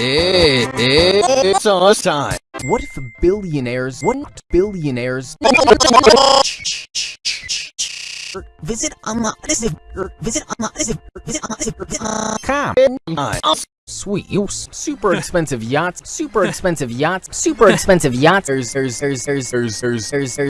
It, it, it's our time. What if billionaires, what billionaires visit online visit online visit online come Sweet, you super expensive yachts, super expensive yachts, super expensive yachts. There's, there's, there's, there's, there's, there's, there's